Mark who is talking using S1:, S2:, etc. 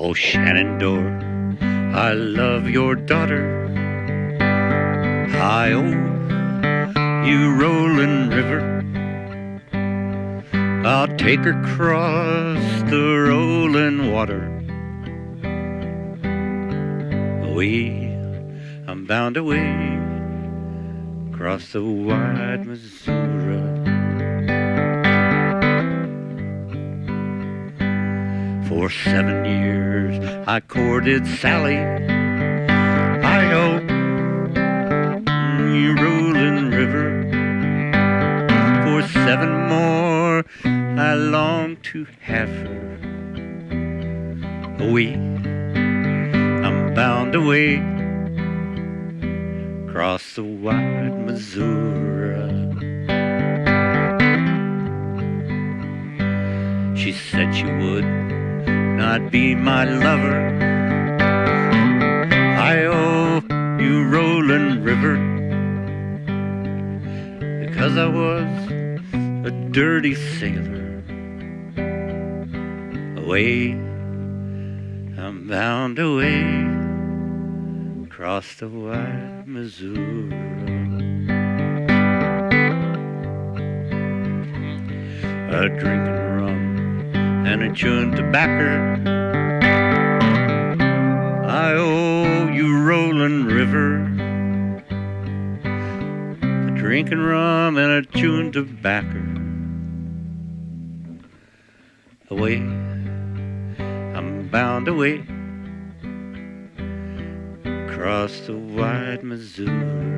S1: Oh, Shenandoah, I love your daughter. Hi, oh, you rolling river. I'll take her across the rolling water. Away, I'm bound away across the wide Missouri. For seven years I courted Sally. I hope you rolling river. For seven more I long to have her. Oh, away, I'm bound away across the wide Missouri. She said she would not be my lover. I owe you rolling river because I was a dirty sailor. Away, I'm bound away across the wide Missouri. A drinking rum and a chewing tobacco. I owe you rolling river. A drinking rum and a chewing tobacco. Away, I'm bound away across the wide Missouri.